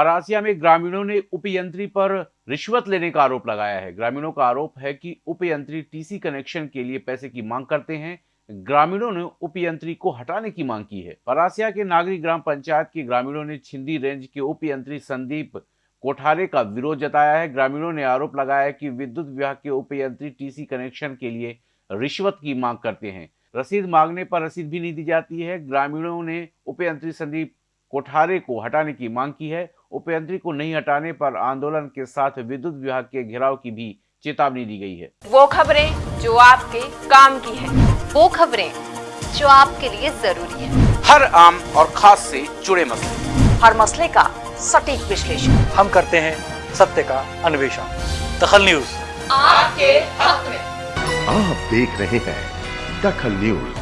परासिया में ग्रामीणों ने उपयंत्री पर रिश्वत लेने का आरोप लगाया है। ग्रामीणों का आरोप है कि उपयंत्री टीसी कनेक्शन के लिए पैसे की मांग करते हैं। ग्रामीणों ने उपयंत्री को हटाने की मांग की है। परासिया के नागरिक ग्राम पंचायत के ग्रामीणों ने छिंदी रेंज के उपयंत्री संदीप कोठारे का विरोध जताया है। ग्रामीणों ने आरोप लगाया है कि विद्युत विभाग के उपयंत्री टीसी कनेक्शन के लिए रिश्वत की मांग करते हैं। रसीद मांगने पर रसीद भी नहीं दी जाती है। ग्रामीणों ने उपयंत्री संदीप कोठारे को हटाने की मांग की है। उपयंत्री को नहीं हटाने पर आंदोलन के साथ विद्युत विभाग के घेराव की भी चेतावनी दी गई है। वो खबरें जो आपके काम की है। वो खबरें जो आपके लिए ज़रूरी है। हर आम और खास से जुड़े मसले। हर मसले का सटीक विश्लेषण। हम करते हैं सत्य का अन्वेषण। दखल न्यूज़। आपके हक में। आप देख रहे हैं दखल न्यूज़।